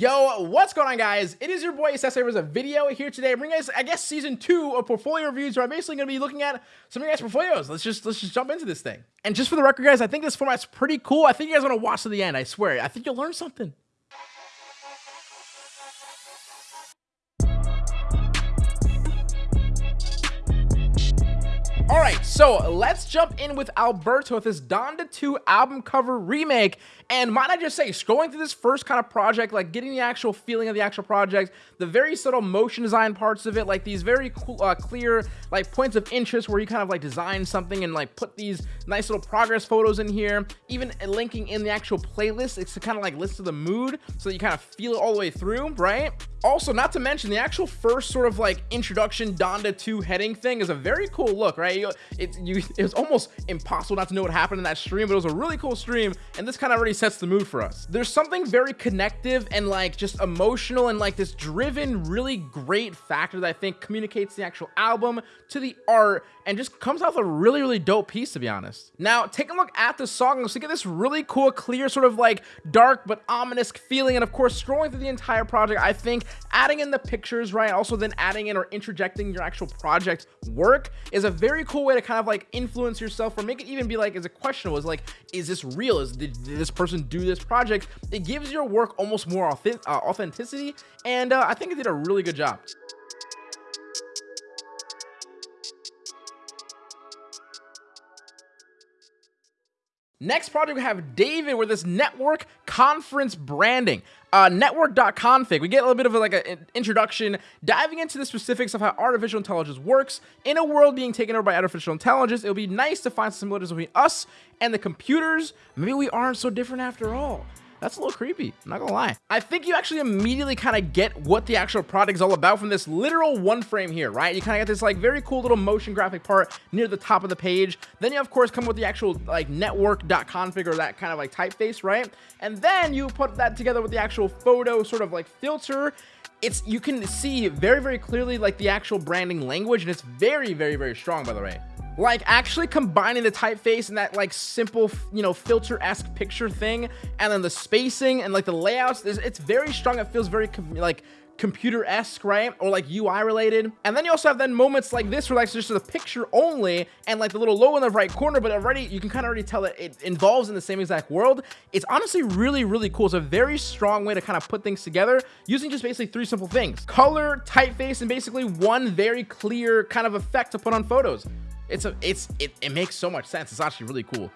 Yo, what's going on guys? It is your boy Sensei with a video here today. bringing guys, I guess, season two of portfolio reviews where I'm basically going to be looking at some of your guys' portfolios. Let's just let's just jump into this thing. And just for the record, guys, I think this format's pretty cool. I think you guys want to watch to the end. I swear. I think you'll learn something. All right, so let's jump in with Alberto with his Donda 2 album cover remake. And might I just say, scrolling through this first kind of project, like getting the actual feeling of the actual project, the very subtle motion design parts of it, like these very cool, uh, clear like points of interest where you kind of like design something and like put these nice little progress photos in here, even linking in the actual playlist. It's to kind of like listen to the mood so that you kind of feel it all the way through, right? Also, not to mention the actual first sort of like introduction Donda 2 heading thing is a very cool look, right? You, it, you, it was almost impossible not to know what happened in that stream, but it was a really cool stream, and this kind of already sets the mood for us. There's something very connective and like just emotional and like this driven, really great factor that I think communicates the actual album to the art and just comes out with a really, really dope piece, to be honest. Now, take a look at the song. Let's get this really cool, clear, sort of like dark but ominous feeling. And of course, scrolling through the entire project, I think adding in the pictures, right? Also then adding in or interjecting your actual project work is a very cool way to kind of like influence yourself or make it even be like, as a question was like, is this real? Is did, did, this person do this project? It gives your work almost more authentic, uh, authenticity. And uh, I think it did a really good job. Next project, we have David with this network conference branding. Uh, network.config. We get a little bit of like an introduction, diving into the specifics of how artificial intelligence works. In a world being taken over by artificial intelligence, it would be nice to find some similarities between us and the computers. Maybe we aren't so different after all. That's a little creepy. I'm not gonna lie. I think you actually immediately kind of get what the actual product is all about from this literal one frame here, right? You kind of get this like very cool little motion graphic part near the top of the page. Then you of course come with the actual like network.config or that kind of like typeface, right? And then you put that together with the actual photo sort of like filter it's you can see very very clearly like the actual branding language and it's very very very strong by the way like actually combining the typeface and that like simple you know filter-esque picture thing and then the spacing and like the layouts it's very strong it feels very like computer-esque, right? Or like UI related. And then you also have then moments like this where like it's just the picture only and like the little logo in the right corner, but already you can kind of already tell that it involves in the same exact world. It's honestly really, really cool. It's a very strong way to kind of put things together using just basically three simple things. Color, typeface, and basically one very clear kind of effect to put on photos. It's a, it's, it, it makes so much sense. It's actually really cool.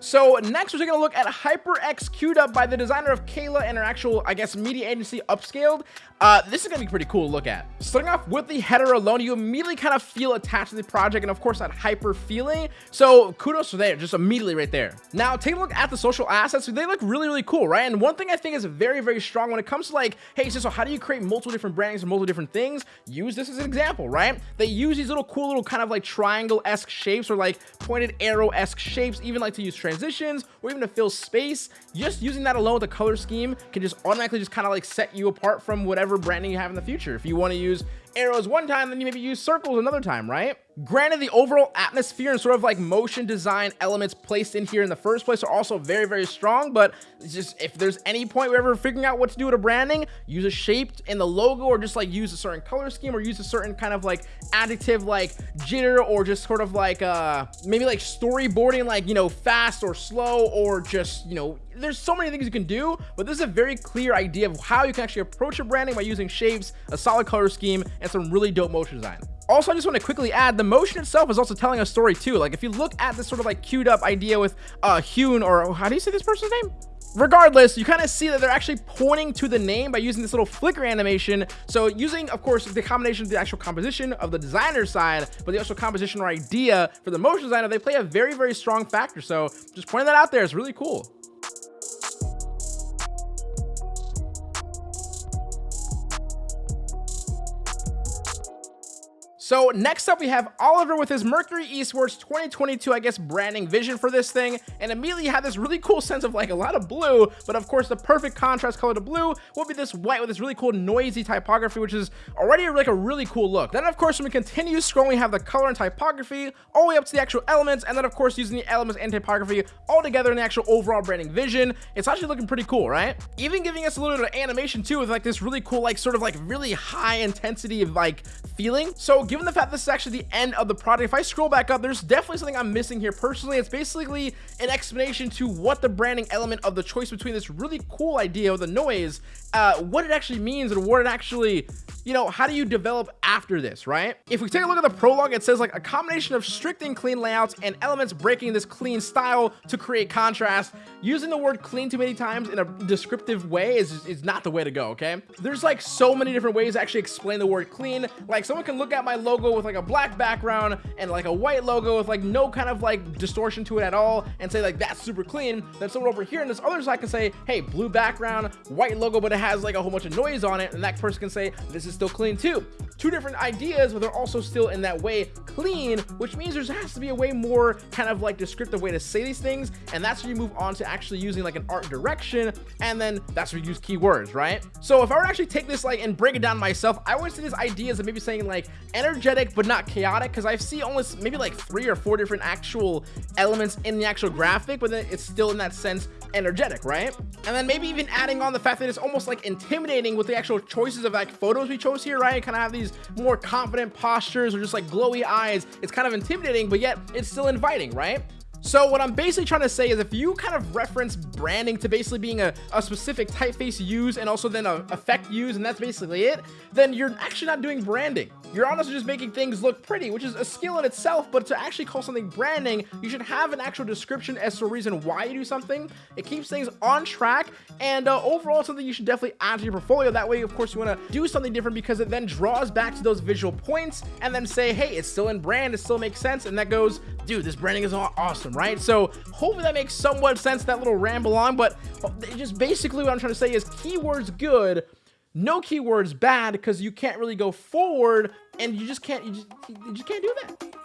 So next we're taking a look at HyperX queued up by the designer of Kayla and her actual, I guess, media agency Upscaled. Uh, this is gonna be pretty cool to look at. Starting off with the header alone, you immediately kind of feel attached to the project and of course that hyper feeling. So kudos for there, just immediately right there. Now take a look at the social assets. They look really, really cool, right? And one thing I think is very, very strong when it comes to like, hey, so, how do you create multiple different brandings and multiple different things? Use this as an example, right? They use these little cool little kind of like triangle-esque shapes or like pointed arrow-esque shapes, even like to use transitions or even to fill space. Just using that alone with the color scheme can just automatically just kind of like set you apart from whatever whatever branding you have in the future. If you want to use arrows one time, then you maybe use circles another time, right? Granted, the overall atmosphere and sort of like motion design elements placed in here in the first place are also very, very strong, but just if there's any point we're ever figuring out what to do with a branding, use a shape in the logo or just like use a certain color scheme or use a certain kind of like additive like jitter or just sort of like uh maybe like storyboarding like, you know, fast or slow or just, you know, there's so many things you can do, but this is a very clear idea of how you can actually approach your branding by using shapes, a solid color scheme, and some really dope motion design. Also, I just want to quickly add, the motion itself is also telling a story too. Like if you look at this sort of like queued up idea with uh Hune or how do you say this person's name? regardless you kind of see that they're actually pointing to the name by using this little flicker animation so using of course the combination of the actual composition of the designer side but the actual composition or idea for the motion designer they play a very very strong factor so just pointing that out there is really cool So next up, we have Oliver with his Mercury Esports 2022, I guess, branding vision for this thing. And immediately had this really cool sense of like a lot of blue, but of course the perfect contrast color to blue will be this white with this really cool noisy typography, which is already like a really cool look. Then of course, when we continue scrolling, we have the color and typography all the way up to the actual elements. And then of course, using the elements and typography all together in the actual overall branding vision. It's actually looking pretty cool, right? Even giving us a little bit of animation too with like this really cool, like sort of like really high intensity like feeling. So given the fact this is actually the end of the product, if I scroll back up, there's definitely something I'm missing here personally. It's basically an explanation to what the branding element of the choice between this really cool idea with the noise, uh, what it actually means and what it actually you know, how do you develop after this, right? If we take a look at the prologue, it says like a combination of strict and clean layouts and elements breaking this clean style to create contrast. Using the word clean too many times in a descriptive way is, is not the way to go, okay? There's like so many different ways to actually explain the word clean. Like someone can look at my logo with like a black background and like a white logo with like no kind of like distortion to it at all and say like that's super clean. Then someone over here in this other side can say, hey, blue background, white logo, but it has like a whole bunch of noise on it. And that person can say, this is still clean too. Two different ideas, but they're also still in that way clean, which means there has to be a way more kind of like descriptive way to say these things. And that's where you move on to actually using like an art direction. And then that's where you use keywords, right? So if I were to actually take this like and break it down myself, I would see these ideas of maybe saying like energetic, but not chaotic. Cause I see almost maybe like three or four different actual elements in the actual graphic, but then it's still in that sense energetic, right? And then maybe even adding on the fact that it's almost like intimidating with the actual choices of like photos we chose here, right? Kind of have these more confident postures or just like glowy eyes. It's kind of intimidating, but yet it's still inviting, right? So what I'm basically trying to say is if you kind of reference branding to basically being a, a specific typeface use and also then a effect use and that's basically it, then you're actually not doing branding. You're honestly just making things look pretty, which is a skill in itself, but to actually call something branding, you should have an actual description as to a reason why you do something. It keeps things on track, and uh, overall, something you should definitely add to your portfolio. That way, of course, you want to do something different because it then draws back to those visual points and then say, hey, it's still in brand, it still makes sense, and that goes, dude, this branding is awesome, right? So hopefully that makes somewhat sense, that little ramble on, but just basically what I'm trying to say is keywords good, no keywords bad because you can't really go forward and you just can't you just, you just can't do that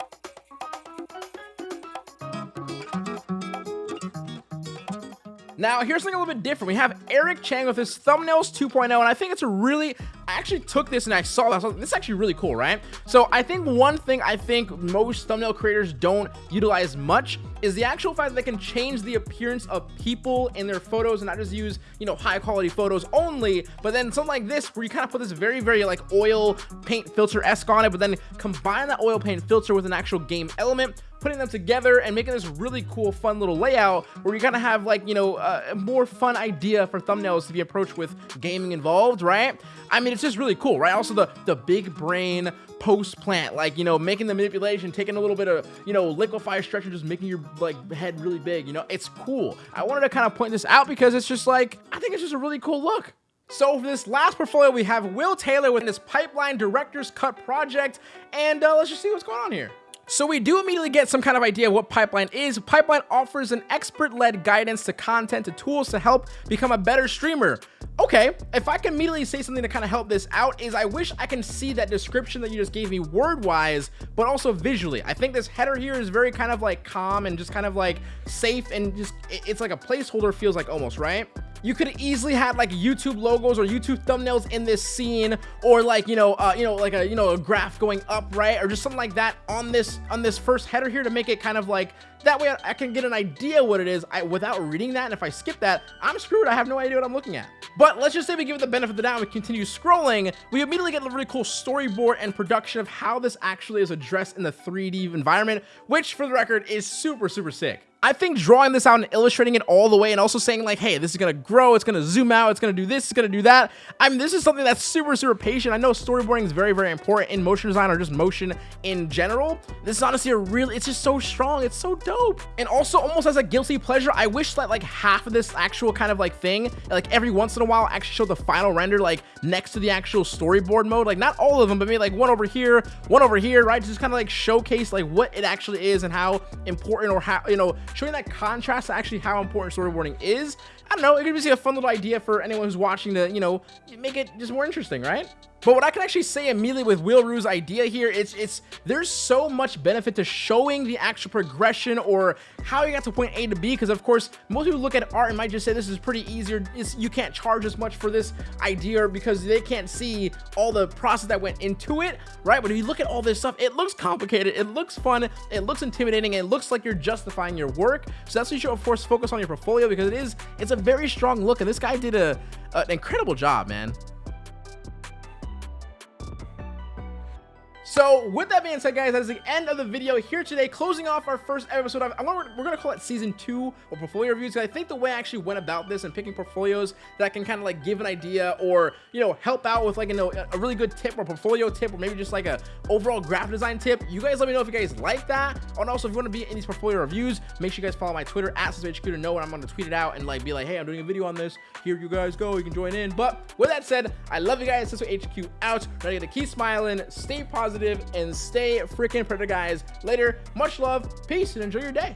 Now, here's something a little bit different. We have Eric Chang with his thumbnails 2.0, and I think it's a really, I actually took this and I saw that. This is actually really cool, right? So I think one thing I think most thumbnail creators don't utilize much is the actual fact that they can change the appearance of people in their photos and not just use, you know, high quality photos only, but then something like this where you kind of put this very, very like oil paint filter-esque on it, but then combine that oil paint filter with an actual game element, putting them together and making this really cool, fun little layout where you kind of have like, you know, a more fun idea for thumbnails to be approached with gaming involved, right? I mean, it's just really cool, right? Also the, the big brain post plant, like, you know, making the manipulation, taking a little bit of, you know, liquefy stretch and just making your like head really big, you know, it's cool. I wanted to kind of point this out because it's just like, I think it's just a really cool look. So for this last portfolio, we have Will Taylor with this Pipeline Director's Cut project, and uh, let's just see what's going on here. So we do immediately get some kind of idea of what Pipeline is. Pipeline offers an expert-led guidance to content to tools to help become a better streamer. Okay, if I can immediately say something to kind of help this out is I wish I can see that description that you just gave me word-wise, but also visually. I think this header here is very kind of like calm and just kind of like safe and just, it's like a placeholder feels like almost, right? You could easily have like YouTube logos or YouTube thumbnails in this scene or like, you know, uh, you know, like a, you know, a graph going up, right? Or just something like that on this, on this first header here to make it kind of like, that way I can get an idea what it is I, without reading that. And if I skip that, I'm screwed. I have no idea what I'm looking at. But let's just say we give it the benefit of the doubt and we continue scrolling. We immediately get a really cool storyboard and production of how this actually is addressed in the 3D environment, which for the record is super, super sick. I think drawing this out and illustrating it all the way and also saying like, hey, this is to grow, it's to zoom out, it's to do this, it's to do that. I mean, this is something that's super, super patient. I know storyboarding is very, very important in motion design or just motion in general. This is honestly a really, it's just so strong. It's so dope. And also almost as a guilty pleasure, I wish that like half of this actual kind of like thing, like every once in a while actually show the final render like next to the actual storyboard mode. Like not all of them, but maybe like one over here, one over here, right? Just kind of like showcase like what it actually is and how important or how, you know, showing that contrast to actually how important storyboarding is. I don't know, it could be a fun little idea for anyone who's watching to, you know, make it just more interesting, right? But what I can actually say immediately with Wheelroo's idea here, it's it's there's so much benefit to showing the actual progression or how you got to point A to B. Because of course, most people look at art and might just say this is pretty easier. It's, you can't charge as much for this idea because they can't see all the process that went into it, right? But if you look at all this stuff, it looks complicated, it looks fun, it looks intimidating, it looks like you're justifying your work. So that's what you should of course focus on your portfolio because it is it's a very strong look, and this guy did a an incredible job, man. So with that being said, guys, that is the end of the video here today, closing off our first episode of, I'm we're gonna call it season two of portfolio reviews. I think the way I actually went about this and picking portfolios that can kind of like give an idea or, you know, help out with like, you know, a really good tip or portfolio tip or maybe just like a overall graphic design tip. You guys let me know if you guys like that. And also if you want to be in these portfolio reviews, make sure you guys follow my Twitter at HQ to know when I'm going to tweet it out and like be like, hey, I'm doing a video on this. Here you guys go. You can join in. But with that said, I love you guys. Cisco HQ out. Ready to keep smiling, stay positive, and stay freaking predator, guys. Later, much love, peace, and enjoy your day.